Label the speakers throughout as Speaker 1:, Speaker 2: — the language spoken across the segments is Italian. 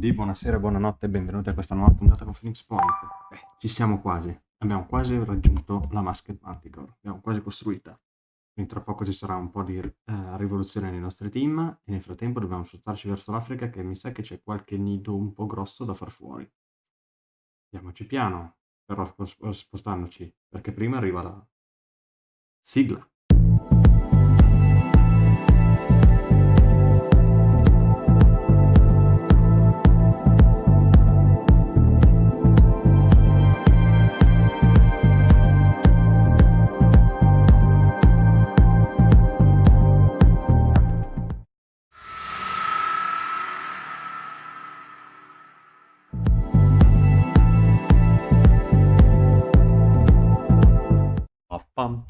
Speaker 1: quindi buonasera, buonanotte e benvenuti a questa nuova puntata con Phoenix Point. Beh, ci siamo quasi, abbiamo quasi raggiunto la Masked Manticore, l'abbiamo quasi costruita. Quindi tra poco ci sarà un po' di eh, rivoluzione nei nostri team e nel frattempo dobbiamo spostarci verso l'Africa che mi sa che c'è qualche nido un po' grosso da far fuori. Andiamoci piano, però spostandoci, perché prima arriva la sigla.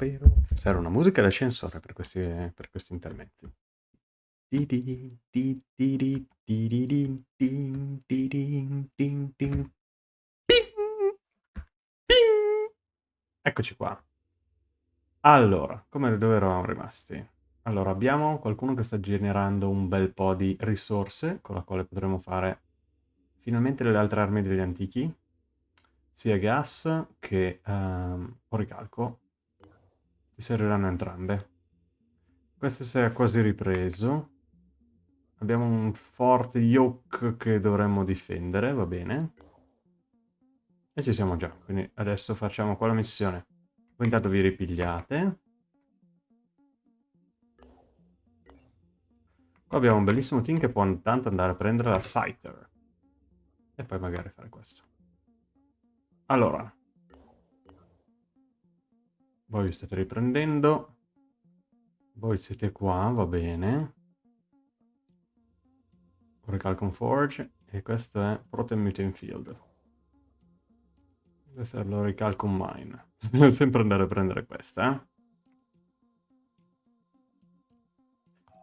Speaker 1: Pampero. Serve una musica d'ascensore per questi, per questi intermezzi. Eccoci qua. Allora, come dove eravamo rimasti? Allora, abbiamo qualcuno che sta generando un bel po' di risorse con la quale potremo fare finalmente le altre armi degli antichi, sia gas che um, oricalco ti serviranno entrambe. Questo si è quasi ripreso. Abbiamo un forte yoke che dovremmo difendere, va bene. E ci siamo già, quindi adesso facciamo quella missione. Voi intanto vi ripigliate. Qua abbiamo un bellissimo team che può intanto andare a prendere la Scyther. E poi magari fare questo. Allora, voi vi state riprendendo. Voi siete qua, va bene. Recalcon Forge. E questo è Protein Mutant Field. Questo è l'Oricalcon Mine. Devo sempre andare a prendere questa, eh.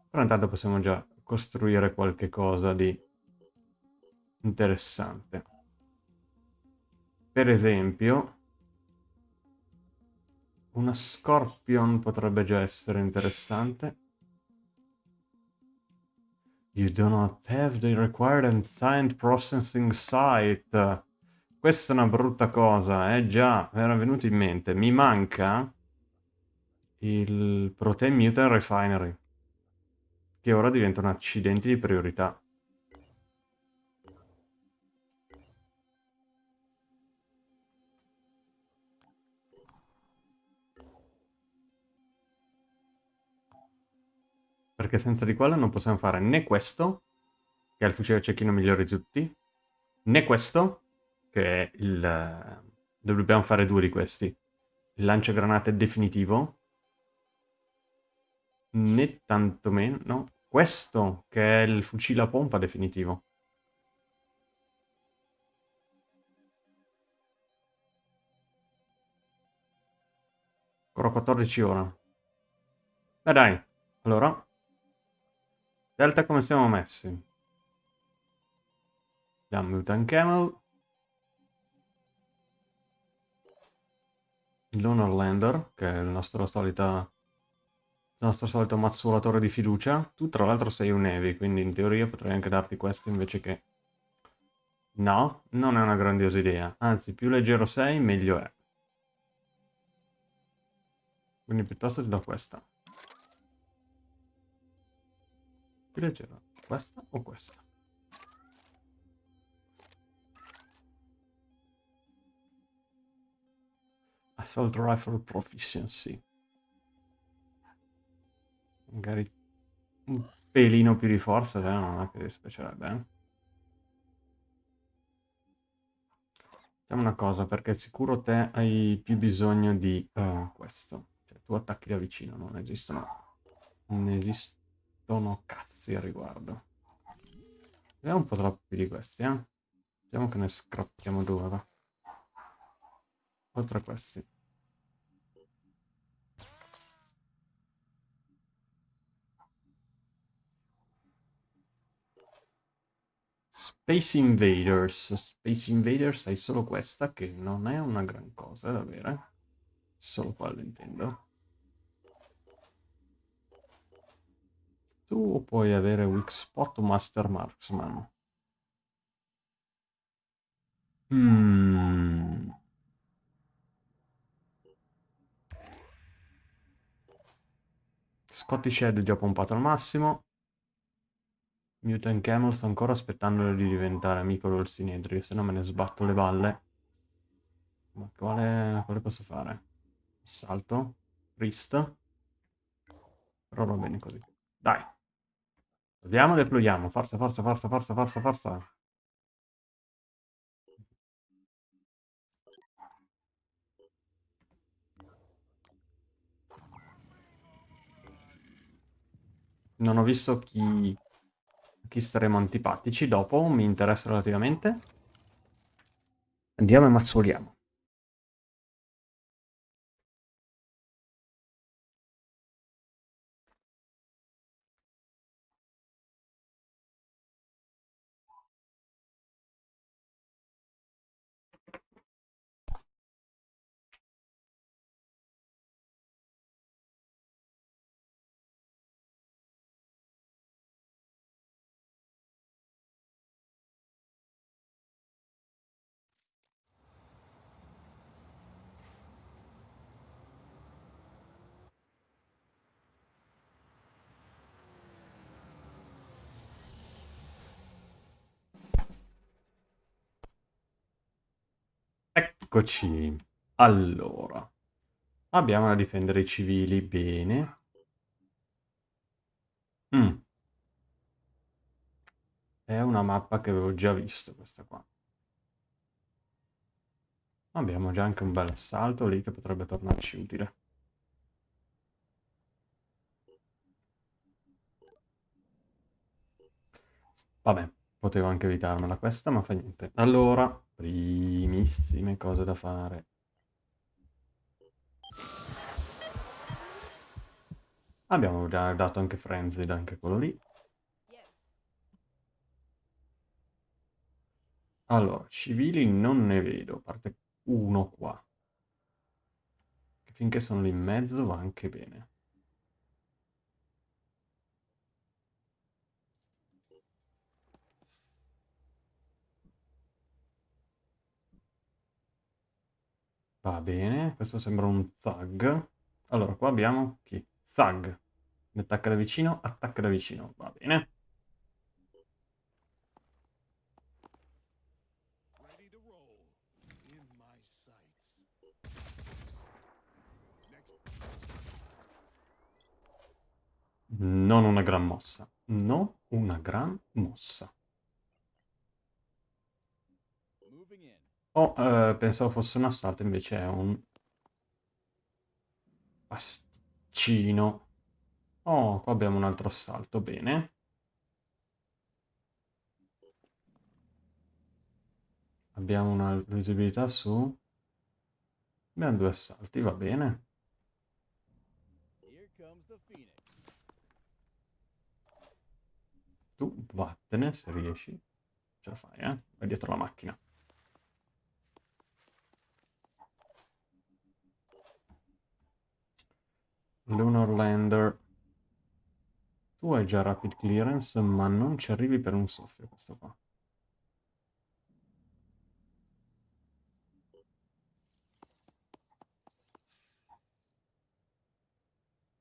Speaker 1: Però intanto possiamo già costruire qualche cosa di interessante. Per esempio, una Scorpion potrebbe già essere interessante. You do not have the required and signed processing site. Questa è una brutta cosa, eh già, mi era venuto in mente. Mi manca il Protein Mutant Refinery, che ora diventa un accidente di priorità. Perché senza di quello non possiamo fare né questo, che è il fucile cecchino migliore di tutti, né questo, che è il... dobbiamo fare due di questi, il lanciagranate definitivo, né tantomeno, no, questo, che è il fucile a pompa definitivo. Ancora 14 ore. E dai, allora Delta come siamo messi? Abbiamo Mutant Camel. Lunar Lander, che è il nostro, solita, il nostro solito mazzuolatore di fiducia. Tu tra l'altro sei un Heavy, quindi in teoria potrei anche darti questo invece che... No, non è una grandiosa idea. Anzi, più leggero sei, meglio è. Quindi piuttosto ti do questa. Più leggera? Questa o questa? Assault Rifle Proficiency. Magari un pelino più di forza, cioè non è che dispiacerebbe, eh? Facciamo una cosa, perché sicuro te hai più bisogno di uh, questo. Cioè, tu attacchi da vicino, non esistono... Non esistono sono cazzi a riguardo. Vediamo un po' troppi di questi, eh. Vediamo che ne scrappiamo due, va. Oltre a questi. Space Invaders. Space Invaders hai solo questa, che non è una gran cosa da avere. Solo quello intendo. Tu puoi avere weak spot o master marksman. Mm. Scottish Head già pompato al massimo. Mutant Camel sto ancora aspettando di diventare amico del Sinedrio, se no me ne sbatto le balle. Ma quale, quale posso fare? Salto? Priest? Però va bene così. Dai. Proviamo deployiamo. Forza, forza, forza, forza, forza, forza. Non ho visto chi, chi staremo antipatici dopo, mi interessa relativamente. Andiamo e mazzoliamo. Eccoci. Allora. Abbiamo da difendere i civili, bene. Mm. È una mappa che avevo già visto, questa qua. Abbiamo già anche un bel assalto lì che potrebbe tornarci utile. Vabbè, potevo anche evitarmela questa, ma fa niente. Allora, primissime cose da fare. Abbiamo già dato anche Frenzied, anche quello lì. Allora, civili non ne vedo, a parte uno qua. Finché sono lì in mezzo va anche bene. Va bene, questo sembra un thug. Allora, qua abbiamo chi? Thug. Mi attacca da vicino, attacca da vicino. Va bene. Non una gran mossa. Non una gran mossa. Oh, eh, pensavo fosse un assalto, invece è un... Pasticcino. Oh, qua abbiamo un altro assalto, bene. Abbiamo una visibilità su... Abbiamo due assalti, va bene. Tu vattene se riesci. Ce la fai, eh? Vai dietro la macchina. Lunar Lander. Tu hai già rapid clearance, ma non ci arrivi per un soffio questo qua.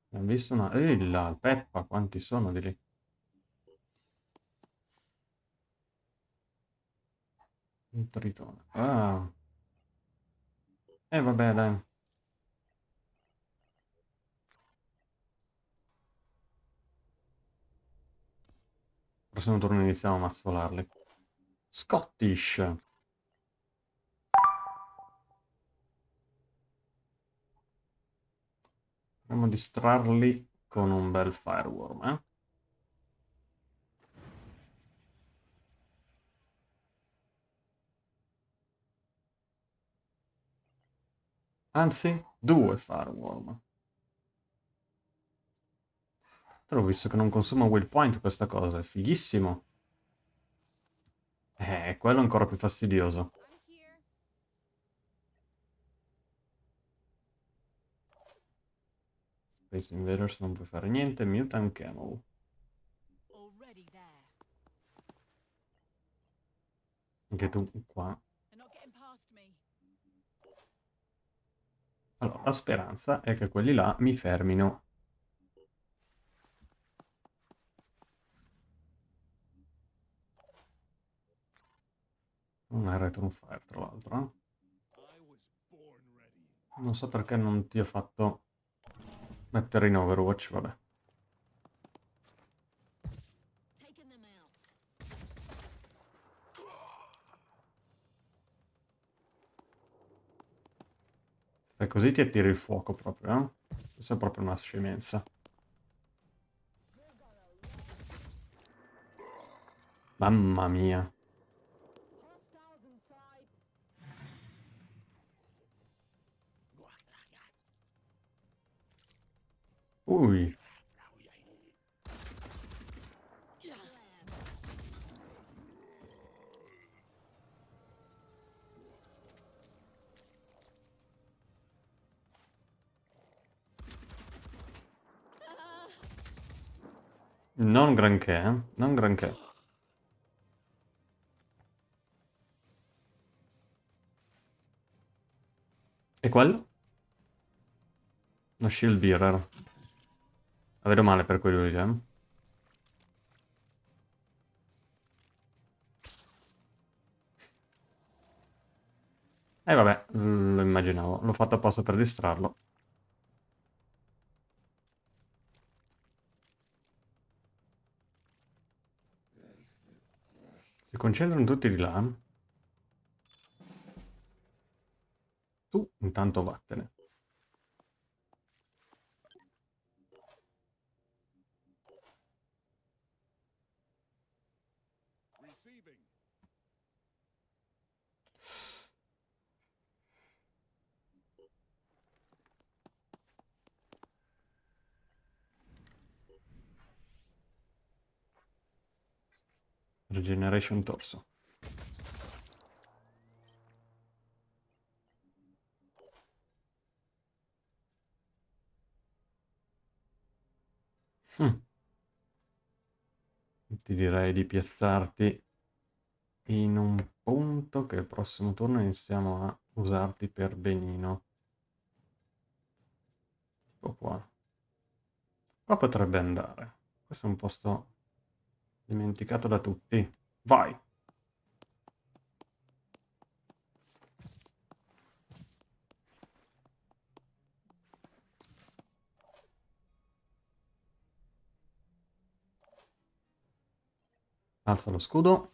Speaker 1: Abbiamo visto una... Ehi là, Peppa, quanti sono di lì? Un tritone. Ah. E eh, vabbè, dai. Prossimo turno iniziamo a mazzolarli. Scottish. Proviamo a distrarli con un bel fireworm, eh? Anzi, due fireworm. Però ho visto che non consuma will point questa cosa, è fighissimo. Eh, quello è ancora più fastidioso. Space Invaders non puoi fare niente, Mutant Camel. Anche tu qua. Allora, la speranza è che quelli là mi fermino Non è Return Fire, tra l'altro. Eh? Non so perché non ti ho fatto mettere in Overwatch, vabbè. E così ti attiri il fuoco proprio, eh? Questa è proprio una scemenza. Mamma mia. Ui. Non granché, eh? Non granché. E quello? Uno shield bearer. La vedo male per quello lì, eh? Eh vabbè, lo immaginavo. L'ho fatto apposta per distrarlo. Si concentrano tutti di là. Tu intanto vattene. Regeneration torso. Hm. Ti direi di piazzarti in un punto che il prossimo turno iniziamo a usarti per benino. Tipo qua. Qua potrebbe andare. Questo è un posto Dimenticato da tutti. Vai! Alza lo scudo.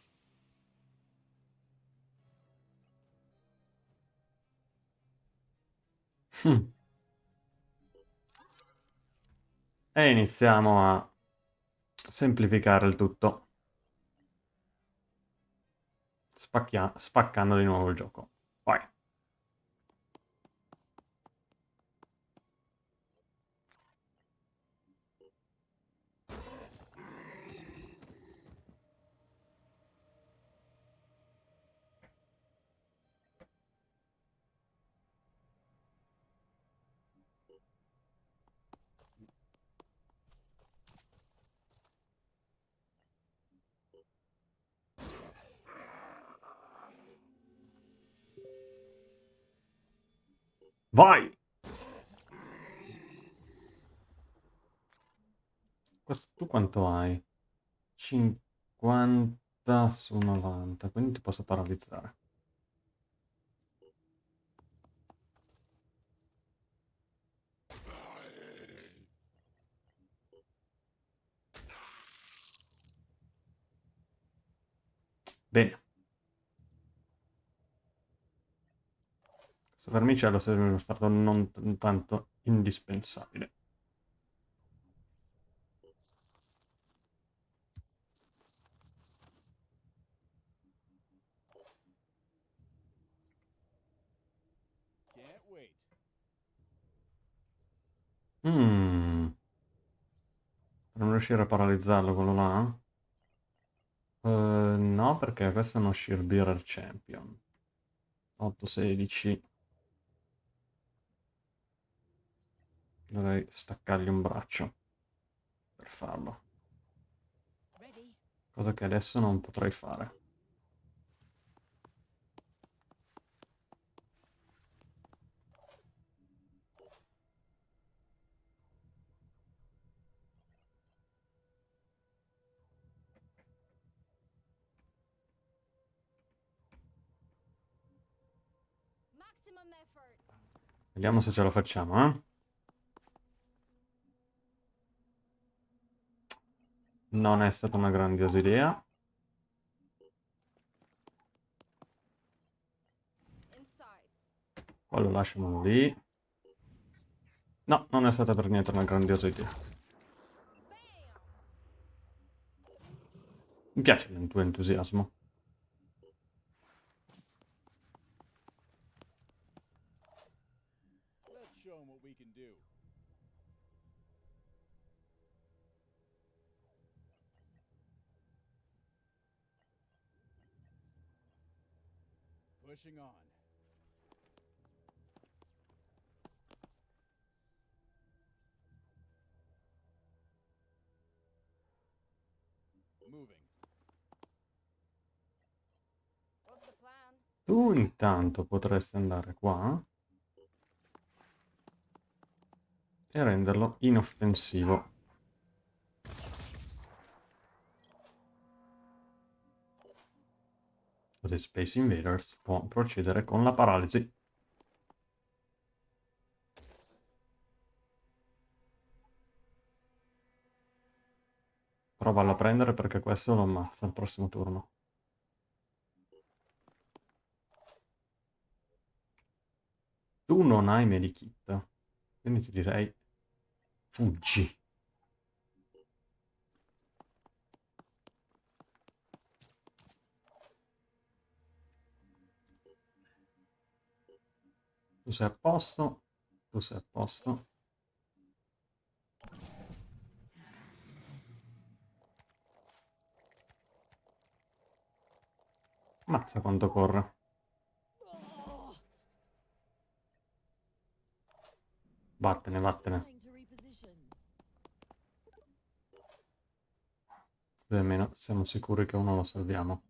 Speaker 1: Hm. E iniziamo a semplificare il tutto. Spacchia spaccando di nuovo il gioco. Vai. Questo, tu quanto hai? 50 su 90, quindi ti posso paralizzare. Bene. Questo vermicello sarebbe stato non tanto indispensabile. Per non riuscire a paralizzarlo quello là? Uh, no, perché questo è uno Sheer Bearer Champion. 8-16. Dovrei staccargli un braccio per farlo. Cosa che adesso non potrei fare. Vediamo se ce la facciamo, eh. Non è stata una grandiosa idea.
Speaker 2: Insides.
Speaker 1: Quello lasciamolo lì. No, non è stata per niente una grandiosa idea. Mi piace il tuo entusiasmo.
Speaker 3: Pushing on. Moving.
Speaker 2: What's the plan?
Speaker 1: Tu intanto potresti andare qua e renderlo inoffensivo. Così Space Invaders può procedere con la paralisi. Provallo a prendere perché questo lo ammazza al prossimo turno. Tu non hai medikit, quindi ti direi fuggi. Tu sei a posto, tu sei a posto. Mazza quanto corre. Vattene, vattene. Almeno siamo sicuri che uno lo salviamo.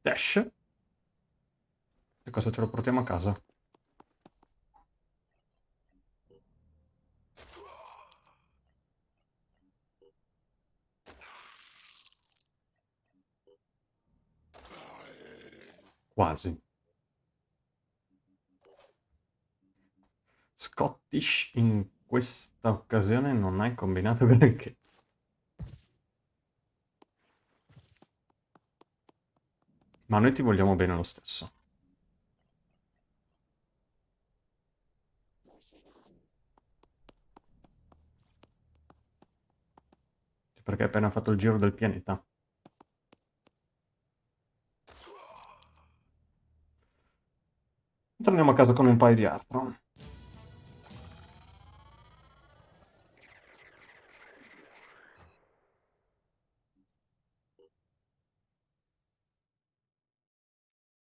Speaker 1: Dash. E cosa ce lo portiamo a casa? Quasi. Scottish in questa occasione non hai combinato granché. Ma noi ti vogliamo bene lo stesso. Perché hai appena fatto il giro del pianeta. Torniamo a casa con un paio di Artron.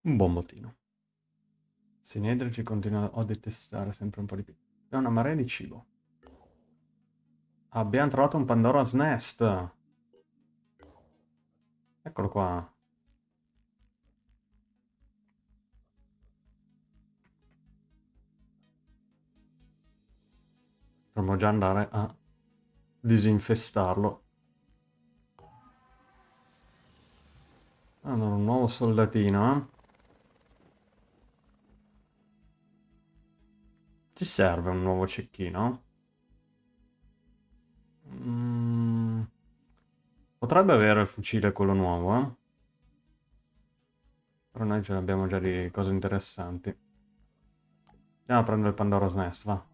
Speaker 1: Un buon bottino. Sinedrici continua a detestare sempre un po' di più. È una marea di cibo. Abbiamo trovato un Pandora's Nest. Eccolo qua. Dovremmo già andare a disinfestarlo. Allora, un nuovo soldatino, eh? Ci serve un nuovo cecchino? Mm, Potrebbe avere il fucile quello nuovo, eh? Però noi ce l'abbiamo già di cose interessanti. Andiamo a prendere il Pandora's Nest, va.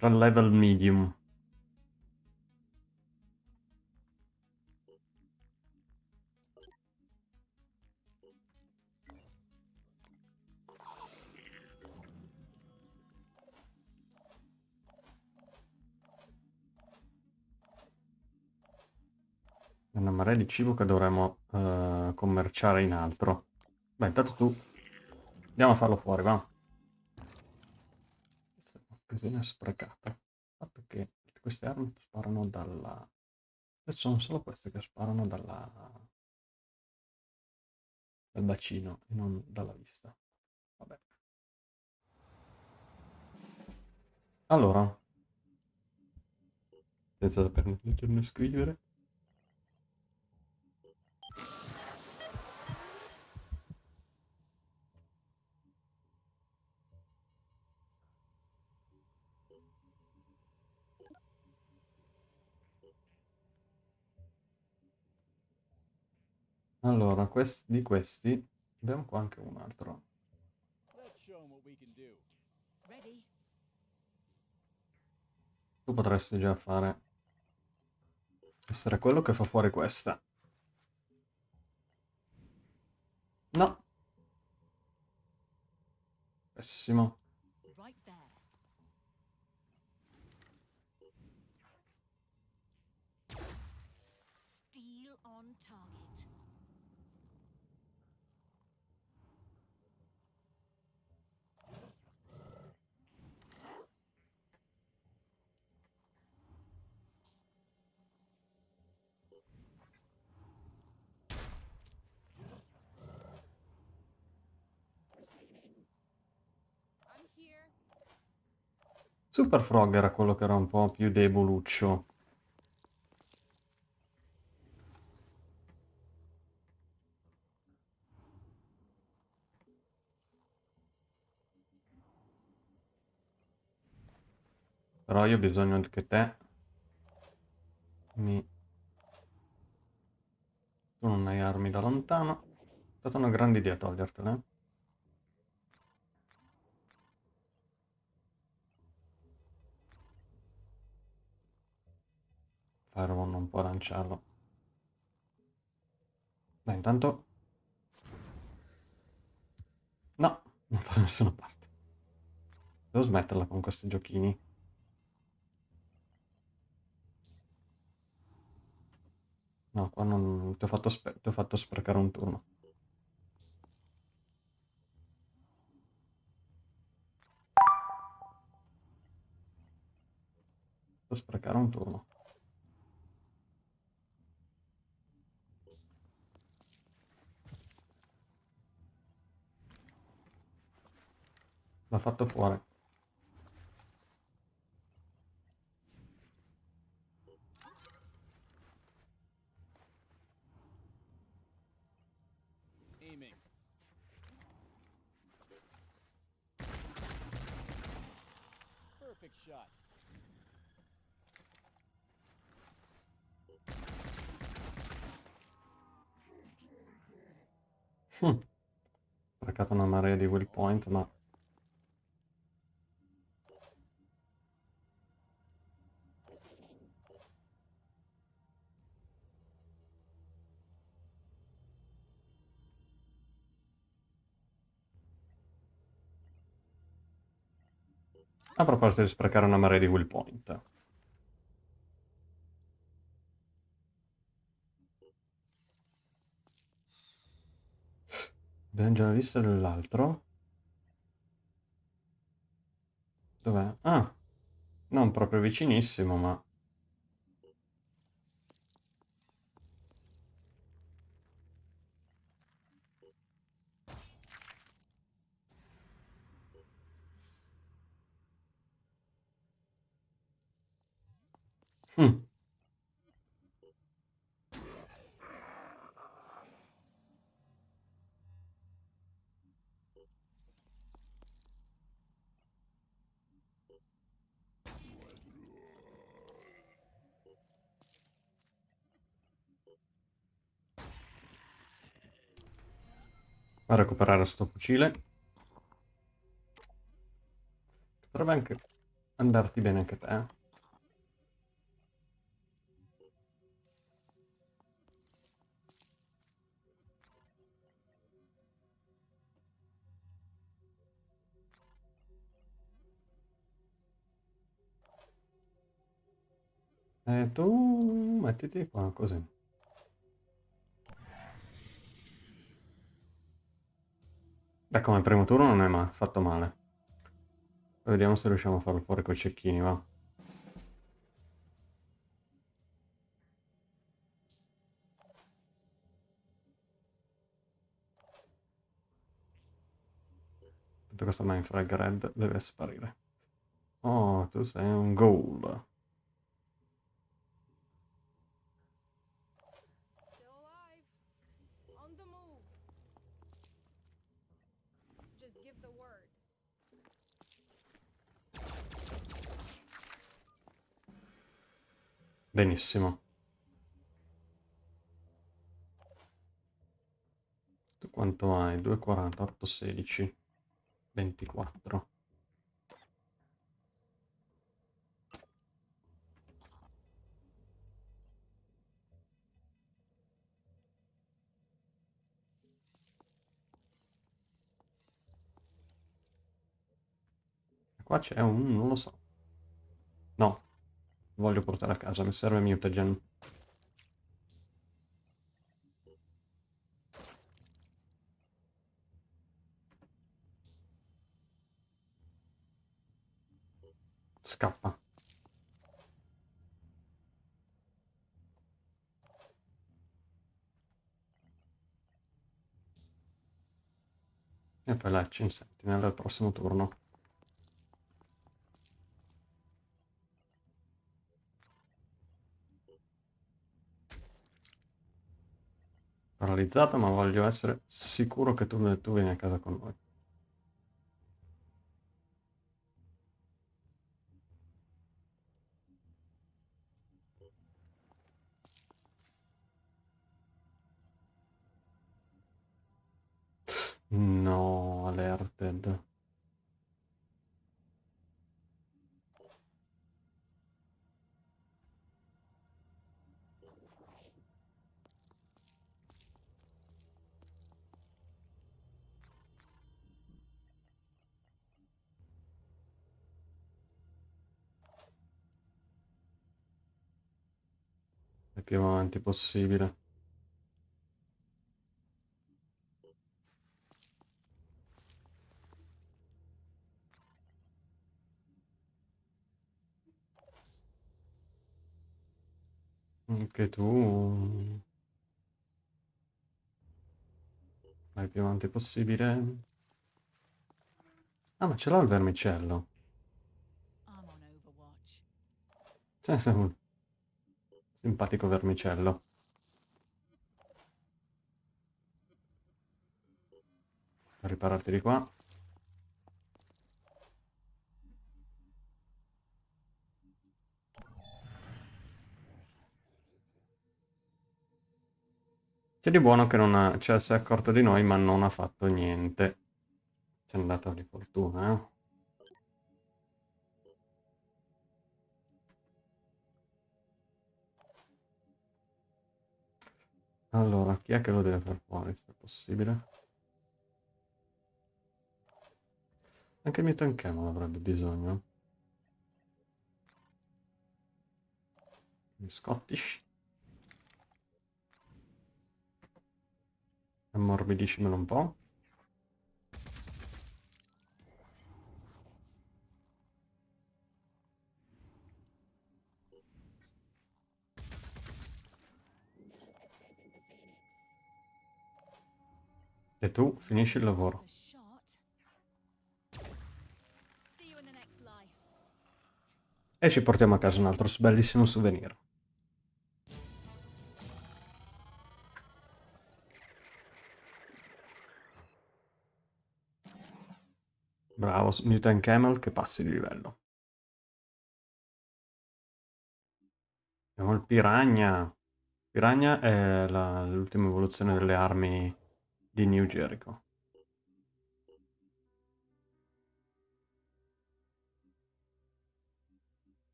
Speaker 1: Tra level medium. Una marea di cibo che dovremmo eh, commerciare in altro. Beh, intanto tu... Andiamo a farlo fuori, va. Un'occasione sprecata. Il fatto che queste armi sparano dalla... Sono solo queste che sparano dalla... dal bacino e non dalla vista. Vabbè. Allora. Senza saper leggere né scrivere. Allora, quest- di questi abbiamo qua anche un altro. Tu potresti già fare... Essere quello che fa fuori questa. No. Pessimo. Super Frog era quello che era un po' più deboluccio. Però io ho bisogno che te mi... Tu non hai armi da lontano. È stata una grande idea togliertele. Fireball non può lanciarlo. Beh, intanto... No, non fa da nessuna parte. Devo smetterla con questi giochini. No, qua non... Ti ho fatto, ti ho fatto sprecare un turno. Sprecare un turno. L'ha fatto fuori.
Speaker 3: Aiming. Perfect shot.
Speaker 1: Hm. Sprecato una marea di will point, ma... A proposito di sprecare una marea di will point. Abbiamo già visto dell'altro. Dov'è? Ah, non proprio vicinissimo, ma... Hm. A recuperare sto fucile. Potrebbe anche andarti bene anche te. E tu mettiti qua così. Beh, come primo turno non è ma- fatto male. Vediamo se riusciamo a farlo fuori coi cecchini, va. Tutto questo Mindfrag Red deve sparire. Oh, tu sei un ghoul. Benissimo. Tu quanto hai? 2,40, 8, 16, 24. Qua c'è un... non lo so. No. Voglio portare a casa, mi serve mutagen. Scappa. E poi la in Sentinel al prossimo turno. Paralizzato, ma voglio essere sicuro che tu, tu vieni a casa con noi. No, alerted. Il più avanti possibile. Anche tu... Vai più avanti possibile. Ah, ma ce l'ha il vermicello. Cioè, simpatico vermicello. Ripararti di qua. C'è di buono che non ha, cioè, si è accorto di noi, ma non ha fatto niente. Ci è andata di fortuna, eh. Allora, chi è che lo deve far fuori, se è possibile? Anche il mio tankemo avrebbe bisogno. Scottish. Ammorbidiscimelo un po'. E tu finisci il lavoro. E ci portiamo a casa un altro bellissimo souvenir. Bravo, Mutant Camel che passi di livello. Abbiamo il Piranha. Piranha è l'ultima evoluzione delle armi di New Jericho.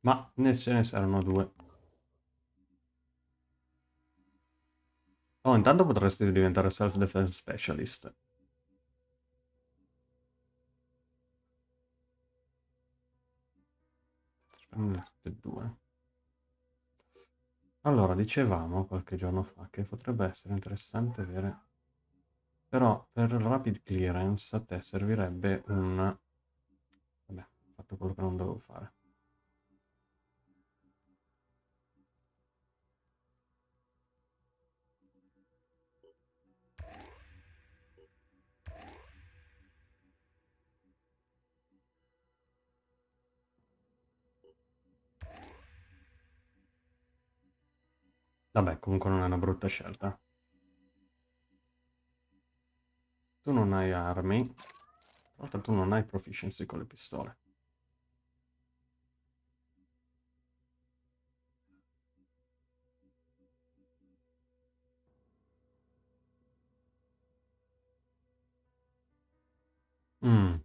Speaker 1: Ma ne ce ne saranno due. Oh, intanto potresti diventare self-defense specialist. E due. Allora, dicevamo qualche giorno fa che potrebbe essere interessante avere... Però per rapid clearance a te servirebbe un... Vabbè, ho fatto quello che non dovevo fare. Vabbè, comunque non è una brutta scelta. Tu non hai armi. Tra l'altro tu non hai proficiency con le pistole. Mm.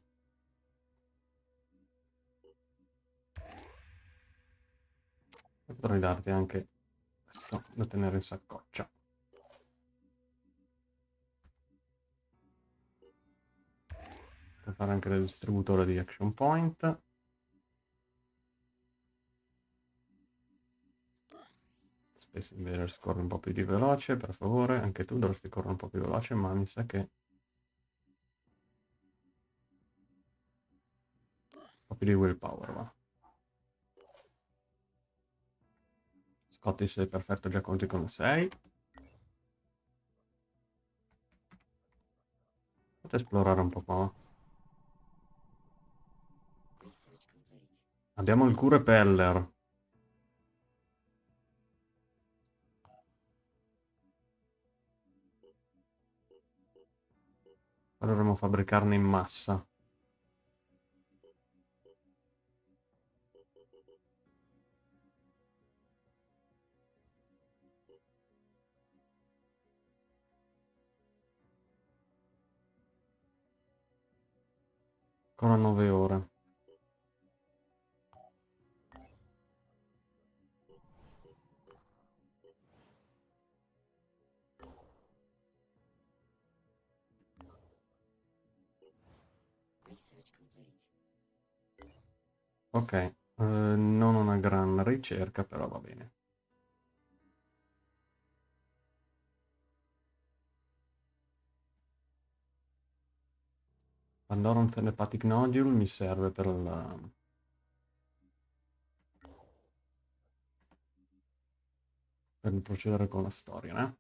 Speaker 1: Potrei darti anche questo da tenere in saccoccia. Per fare anche del distributore di action point. Space Invaders corre un po' più di veloce, per favore. Anche tu dovresti correre un po' più veloce, ma mi sa che... Un po' più di willpower, va. Scotty sei perfetto, già conti come sei. Fate esplorare un po' qua. Abbiamo il cure peller. Dovremmo fabbricarne in massa. Ancora 9 ore. Ok, eh, non una gran ricerca, però va bene. Pandoran Telepathic Nodule mi serve per la... per procedere con la storia, eh?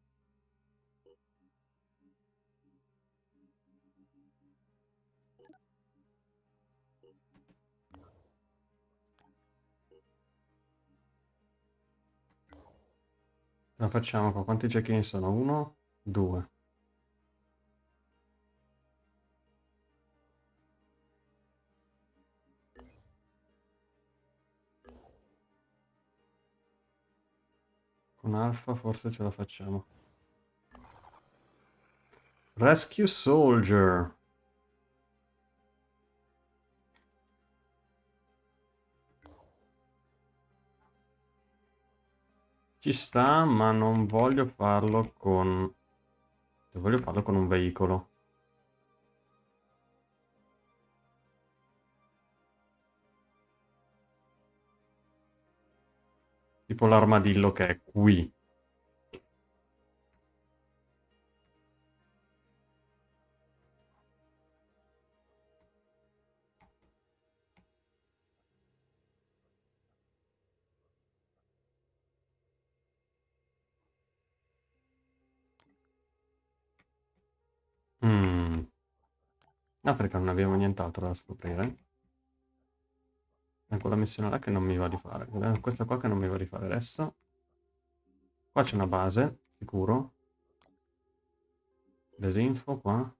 Speaker 1: La facciamo qua. Quanti cecchini sono? Uno? Due. Con Alfa forse ce la facciamo. Rescue Soldier. Ci sta, ma non voglio farlo con... Voglio farlo con un veicolo. Tipo l'armadillo che è qui. Mm. Africa non abbiamo nient'altro da scoprire. Quella missione là che non mi va di fare. Questa qua che non mi va di fare adesso. Qua c'è una base, sicuro. Desinfo qua.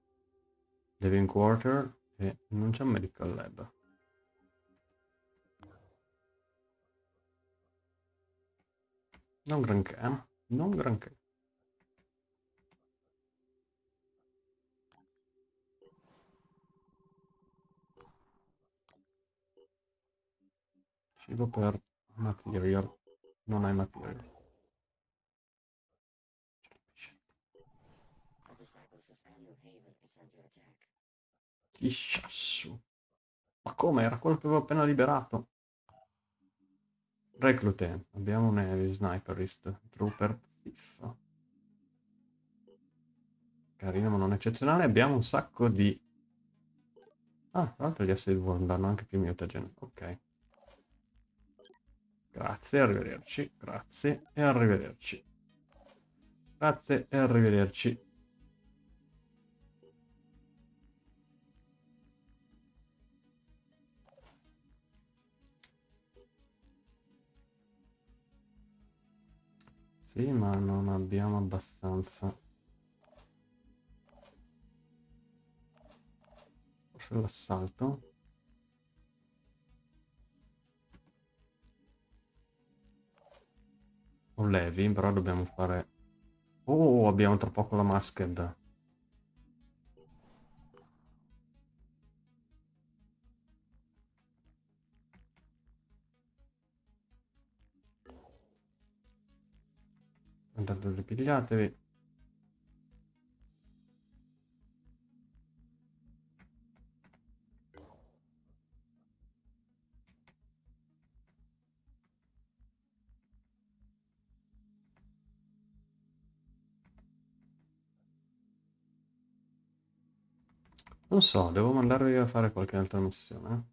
Speaker 1: Living Quarter. E non c'è un Medical Lab. Non granché, eh? Non granché. Cibo per material. Non hai material. Chissassu. Ma come? Era quello che avevo appena liberato. Reclute. Abbiamo un heavy sniperist. Trooper thief. Carino ma non eccezionale. Abbiamo un sacco di... Ah, tra l'altro gli asset worm danno anche più mutagen. Ok. Grazie, arrivederci. Grazie e arrivederci. Grazie e arrivederci. Sì, ma non abbiamo abbastanza. Forse l'assalto. con Levi, però dobbiamo fare... Oh, abbiamo tra poco la masked. Andate, ripigliatevi. Non so, devo mandarvi a fare qualche altra missione.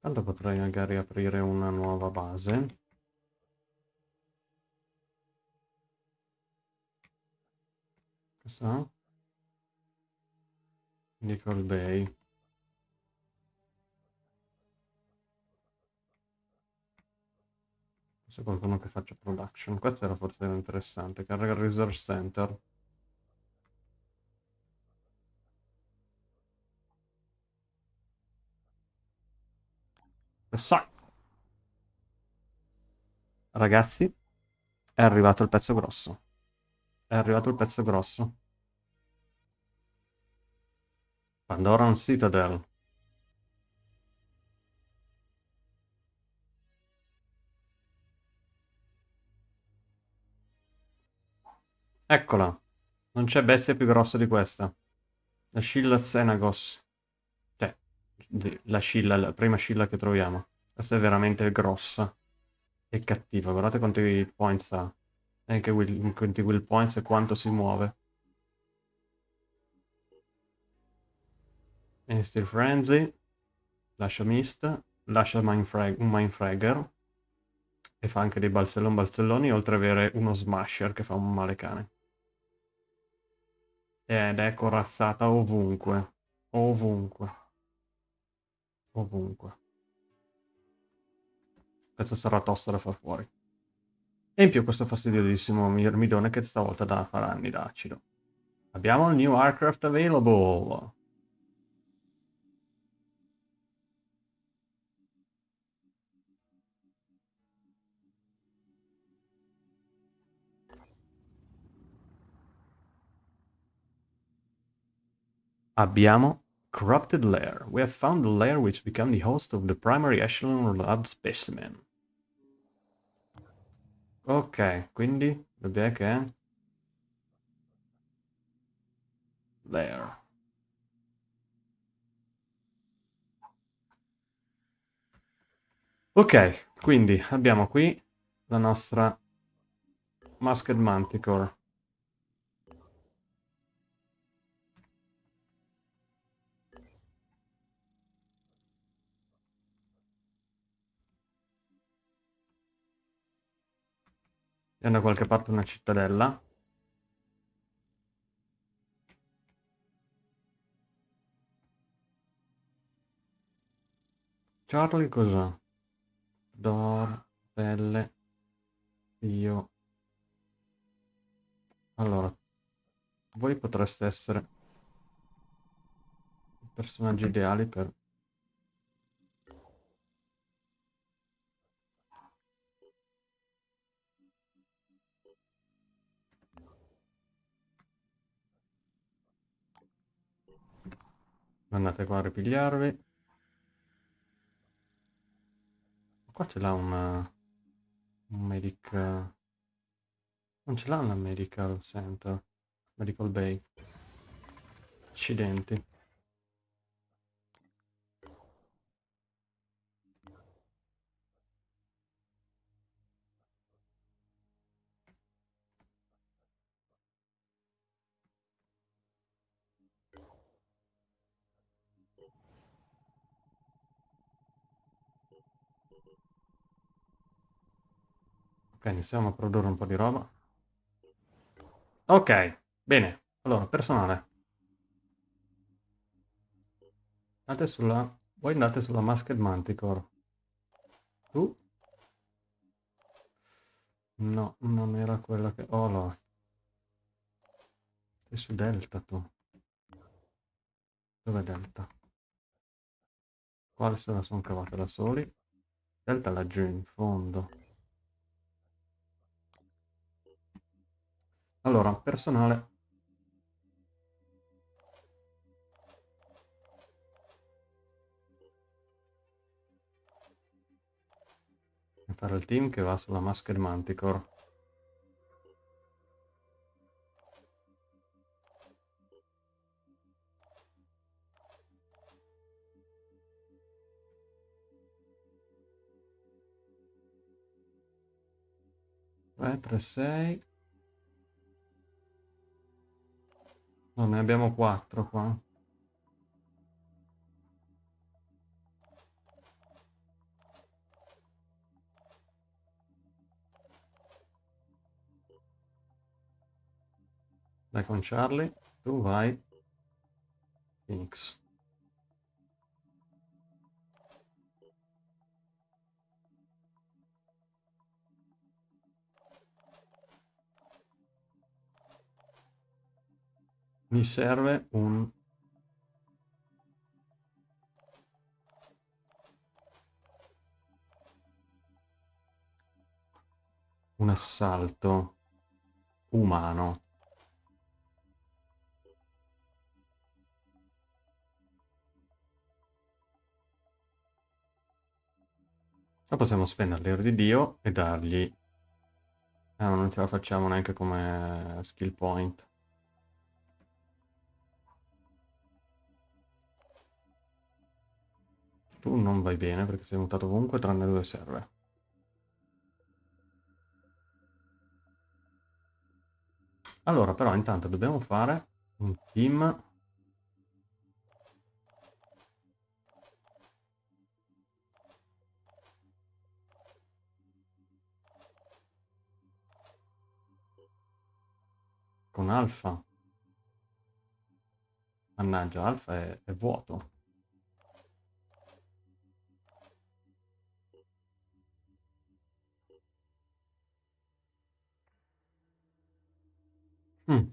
Speaker 1: Tanto potrei magari aprire una nuova base. Cosa? Nickel Bay. C'è qualcuno che faccia production. Questo era forse interessante. Carrega il resource center. Ragazzi, è arrivato il pezzo grosso. È arrivato il pezzo grosso. Pandoran Citadel. Eccola. Non c'è bestia più grossa di questa. La Scilla Xenagos. Cioè, la Scilla, la prima Scilla che troviamo. Questa è veramente grossa. E cattiva. Guardate quanti points ha. E anche will, quanti will points e quanto si muove. E Steel Frenzy. Lascia Mist. Lascia Mindfrag- un Mindfragger. E fa anche dei balzellon balzelloni, oltre ad avere uno Smasher che fa un male cane. Ed è corazzata ovunque. Ovunque. Ovunque. Questo sarà tosto da far fuori. E in più questo fastidiosissimo mirmidone che stavolta da fare anni da acido. Abbiamo il new aircraft available. Abbiamo Corrupted Lair. We have found the lair which became the host of the primary echelon lab specimen. Ok, quindi dov'è che? Lair. Ok, quindi abbiamo qui la nostra Masked Manticore. E da qualche parte una cittadella. Charlie cos'ha? Dor, pelle, io. Allora, voi potreste essere i personaggi ideali per... Andate qua a ripigliarvi. Qua ce l'ha una... un medic... Non ce l'ha una medical center. Medical bay. Accidenti. Ok, iniziamo a produrre un po' di roba. Ok, bene. Allora, personale. Andate sulla... Voi andate sulla Masked Manticore. Tu? No, non era quella che... Oh, no. Sei su Delta, tu. Dov'è Delta? Quale se la sono cavata da soli? Delta laggiù in fondo. Allora, personale. Fare il team che va sulla Masked Manticore. Tre, tre, sei. No, ne abbiamo quattro qua. Vai con Charlie, tu vai. Phoenix. Mi serve un... Un assalto umano. Ma possiamo spendere l'ero di Dio e dargli... Ah, non ce la facciamo neanche come skill point. Tu non vai bene perché sei mutato ovunque tranne dove serve. Allora, però intanto dobbiamo fare un team con Alfa. Mannaggia, Alfa è, è vuoto. Mm.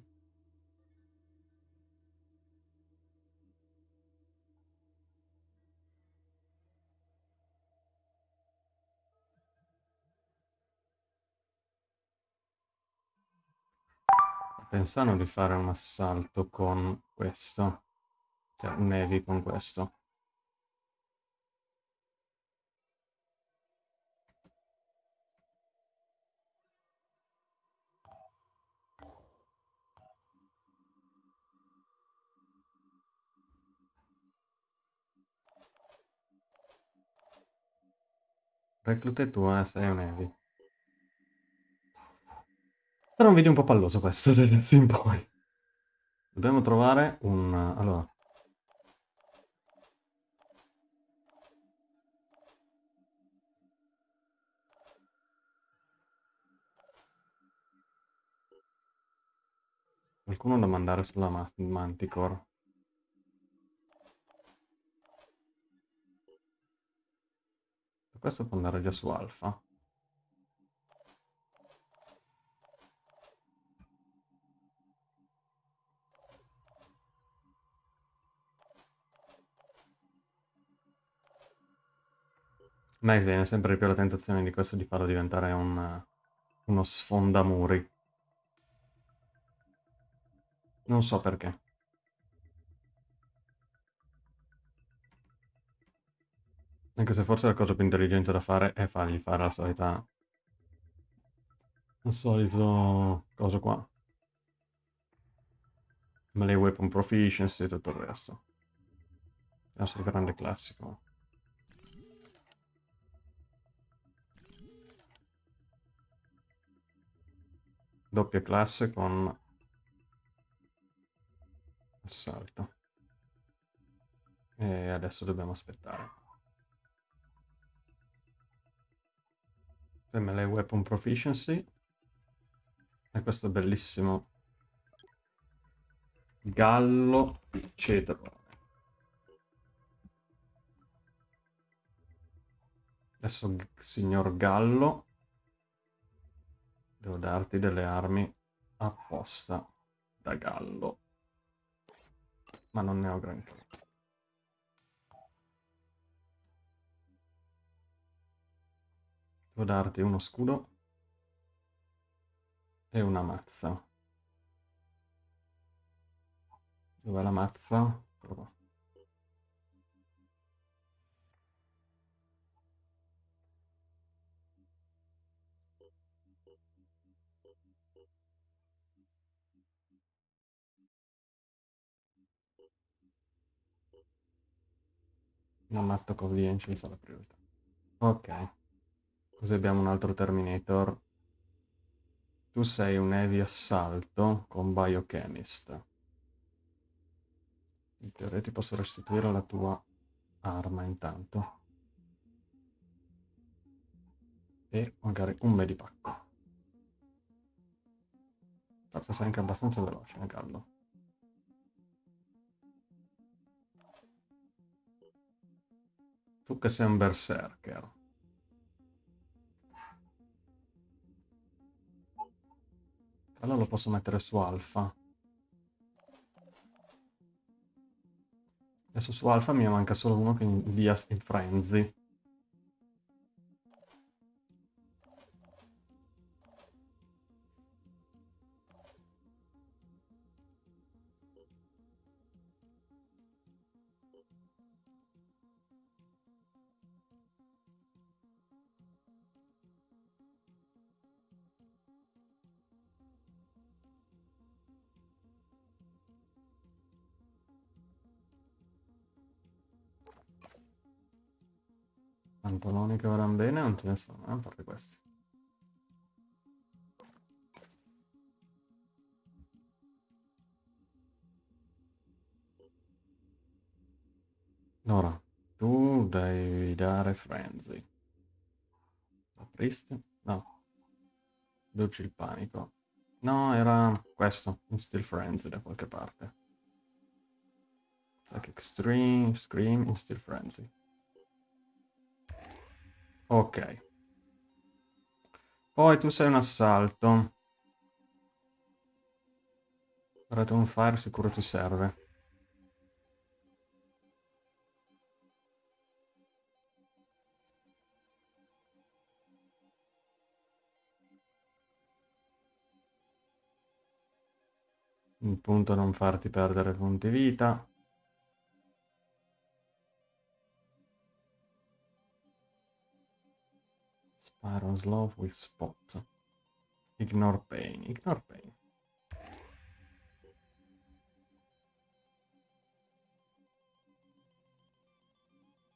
Speaker 1: Pensando di fare un assalto con questo. Cioè, un con questo. Reclute tu, eh, sei un heavy. Sarà un video un po' palloso questo, adesso in poi. Dobbiamo trovare un... Allora... Qualcuno da mandare sulla ma Manticore. Questo può andare già su Alfa. Me viene sempre più la tentazione di questo di farlo diventare un, uno sfondamuri. Non so perché. Anche se forse la cosa più intelligente da fare è fargli fare la solita... Il solito... cosa qua. Melee Weapon Proficiency e tutto il resto. Il nostro grande classico. Doppia classe con assalto. E adesso dobbiamo aspettare. Melee Weapon Proficiency. E questo bellissimo gallo cedro. Adesso, signor Gallo, Devo darti delle armi apposta da gallo. Ma non ne ho granché. Devo darti uno scudo e una mazza. Dov'è la mazza? Eccolo. Non matto convenience la priorità. Ok. Così abbiamo un altro Terminator. Tu sei un heavy assalto con Biochemist. In teoria ti posso restituire la tua arma intanto. E magari un medipacco. Forse sei anche abbastanza veloce, eh, Gallo. Tu che sei un berserker. Allora lo posso mettere su alfa. Adesso su alfa mi manca solo uno che invia in frenzy. Vanno bene non ce ne sono, eh, a parte questi. Ora, tu devi dare frenzy. Apristi? No. Dolci il panico. No, era questo, Instill Frenzy da qualche parte. Like Extreme, Scream, Instill Frenzy. Ok. Poi tu sei un assalto. Red on fire sicuro ti serve. Il punto è non farti perdere punti vita. Spiral slow with spot. Ignore pain. Ignore pain.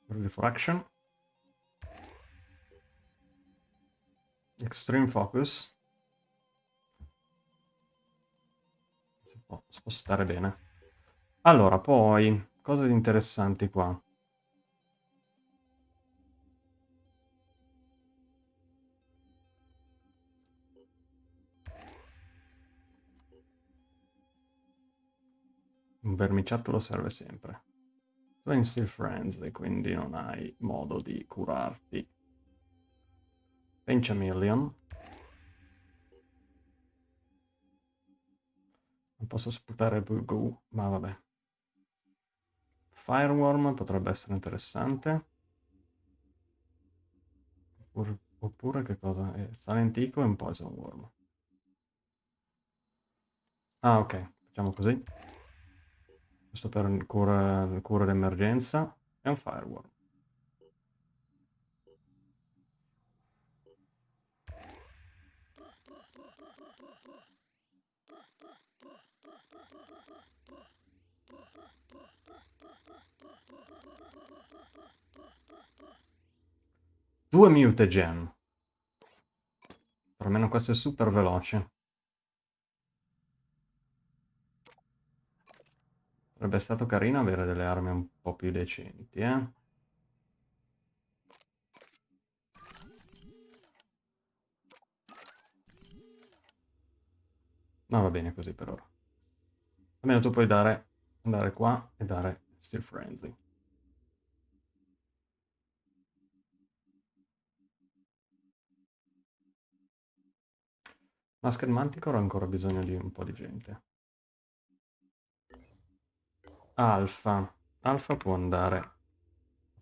Speaker 1: Refraction. Extreme focus. Si può spostare bene. Allora, poi, cose interessanti qua. Un vermiciattolo serve sempre. Tu hai Instill Frenzy, quindi non hai modo di curarti. Pinch a Million. Non posso sputare Bugu, ma vabbè. Fireworm potrebbe essere interessante. Oppure, oppure che cosa? Eh, Salentico e un Poison Worm. Ah, ok. Facciamo così. Questo per cura, cura d'emergenza. E un Fireworm. Due mutagen. Per almeno questo è super veloce. Sarebbe stato carino avere delle armi un po' più decenti, eh? Ma va bene così per ora. Almeno tu puoi dare, andare qua e dare Steel Frenzy. Masked Manticore ha ancora bisogno di un po' di gente. Alfa. Alfa può andare a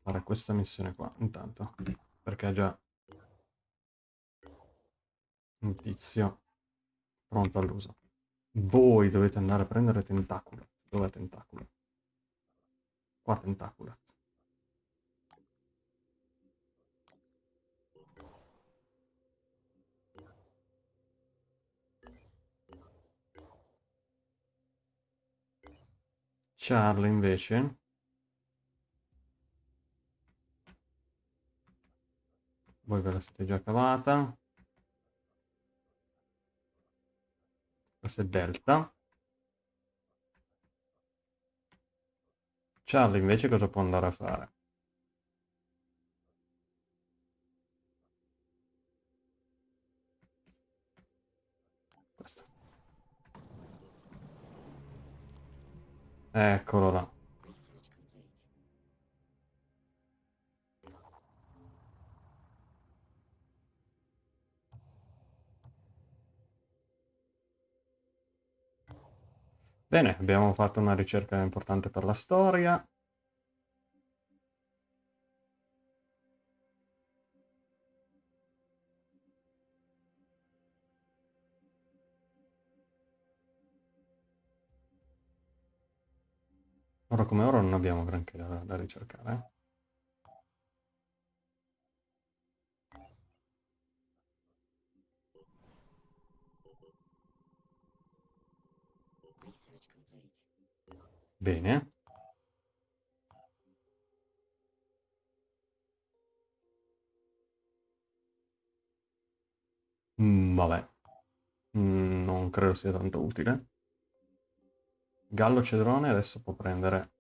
Speaker 1: fare questa missione qua, intanto. Perché ha già un tizio pronto all'uso. Voi dovete andare a prendere tentacolo. Dov'è tentacolo? Qua tentaculat. Charlie invece? Voi ve la siete già cavata. Questo è delta. Charlie invece cosa può andare a fare? Eccolo là. Bene, abbiamo fatto una ricerca importante per la storia. Ora come ora non abbiamo granché da, da ricercare. eh. Bene. Mm, vabbè. Mm, non credo sia tanto utile. Gallo Cedrone adesso può prendere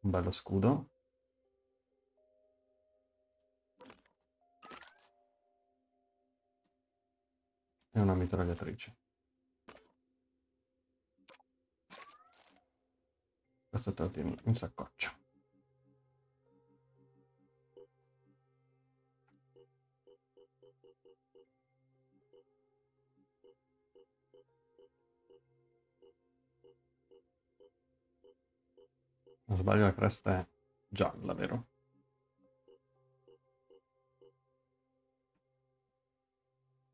Speaker 1: un bello scudo. E una mitragliatrice. Questo te lo tieni in saccoccia. Non sbaglio la cresta è gialla, vero?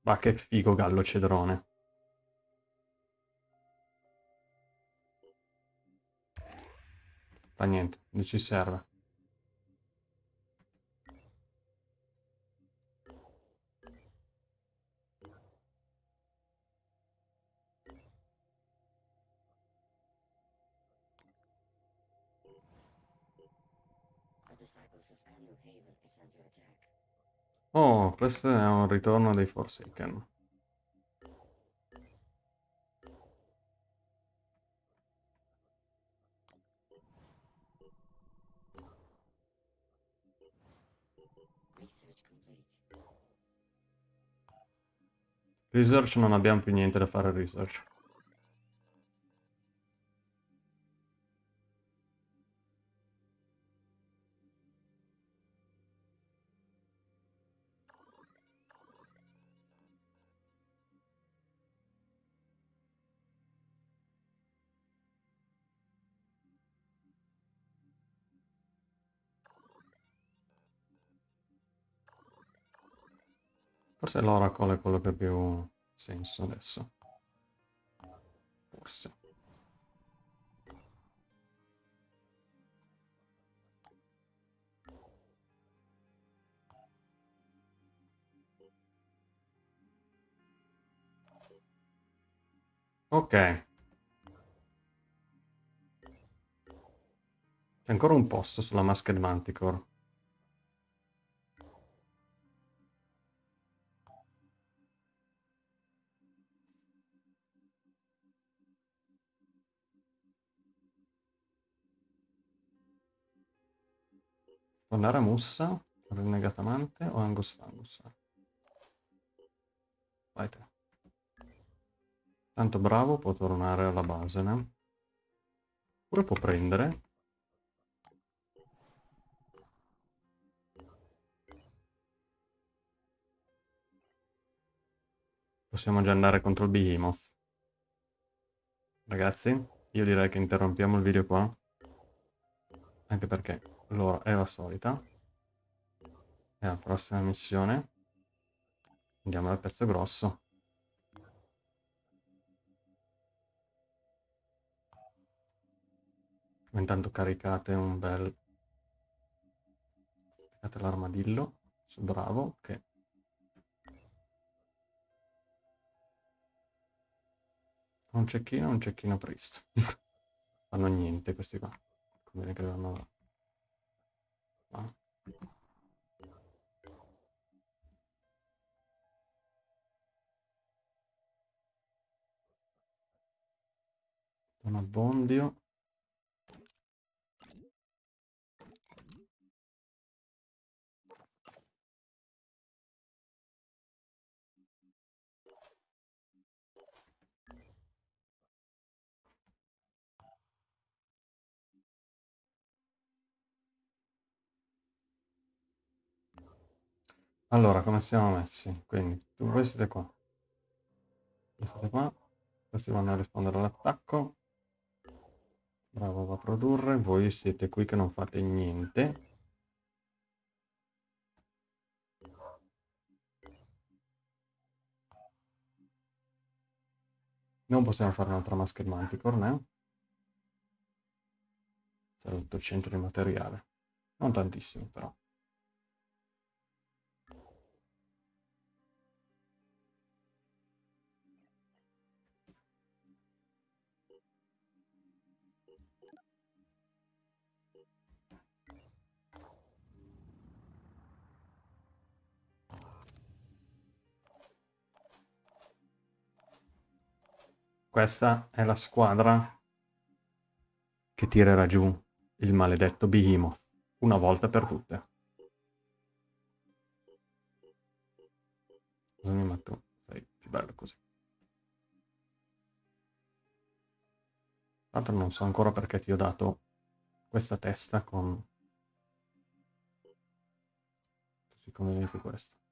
Speaker 1: Ma che figo gallo cedrone. Fa niente, non ci serve. Oh, questo è un ritorno dei Forsaken.
Speaker 4: Research
Speaker 1: non abbiamo più niente da fare research. Forse l'Oracle è quello che ha più senso adesso. Forse. Ok. C'è ancora un posto sulla Masked Manticore. Tornare a Mussa, Rinnegata Amante o Angus Fangus? Vai te. Tanto bravo può tornare alla base, ne? Oppure può prendere. Possiamo già andare contro il Behemoth. Ragazzi, io direi che interrompiamo il video qua. Anche perché l'ora è la solita. E la prossima missione andiamo al pezzo grosso. Intanto caricate un bel... Caricate l'armadillo. Bravo, che... Un cecchino, un cecchino priest. Fanno niente questi qua. Conviene che vanno... Ah. Un abbondio. Allora, come siamo messi? Quindi, tu voi siete qua. Voi siete qua. Questi vanno a rispondere all'attacco. Bravo, va a produrre. Voi siete qui che non fate niente. Non possiamo fare un'altra maschera manticore, né? Serve 800 di materiale. Non tantissimo, però. Questa è la squadra che tirerà giù il maledetto Behemoth una volta per tutte. Cosa mi metto? Sei più bello così. Tra l'altro non so ancora perché ti ho dato questa testa con... Così come più questa.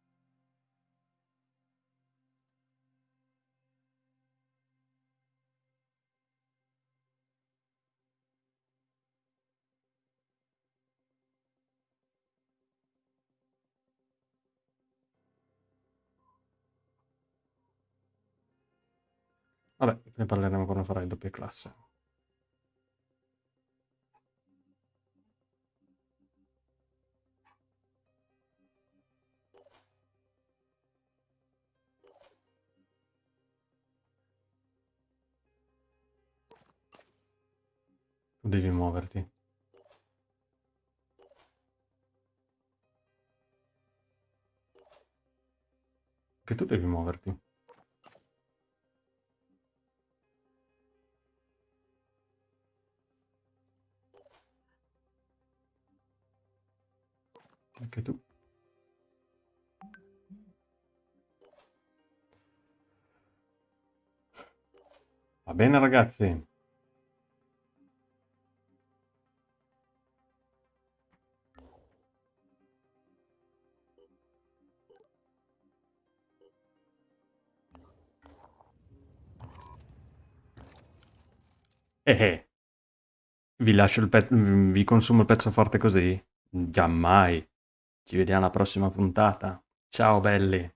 Speaker 1: Ne parleremo quando farai doppia classe. Tu devi muoverti. Che tu devi muoverti. Anche tu. Va bene ragazzi. Eh eh. Vi lascio il pezzo, vi consumo il pezzo forte così? Giammai. Ci vediamo alla prossima puntata. Ciao belli.